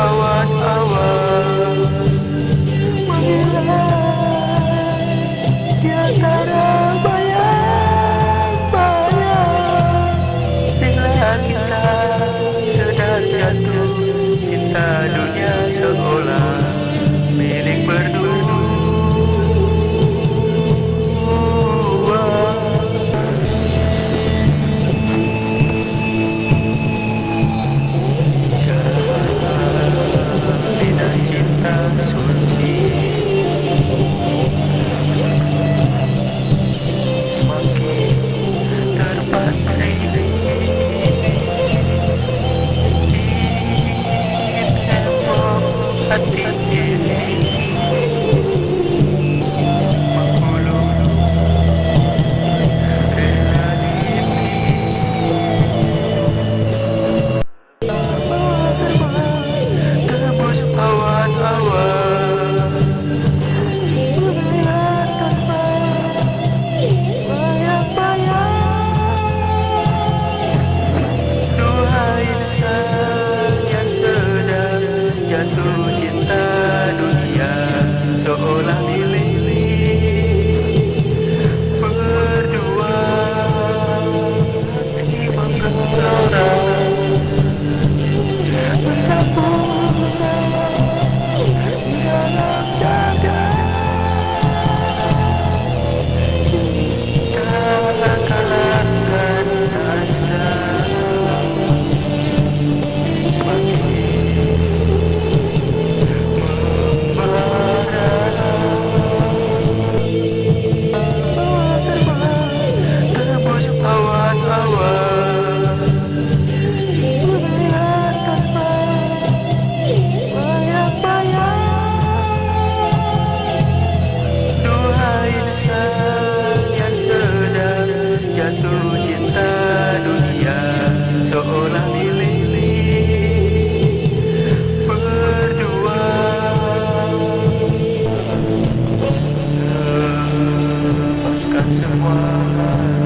awan awan. Amen.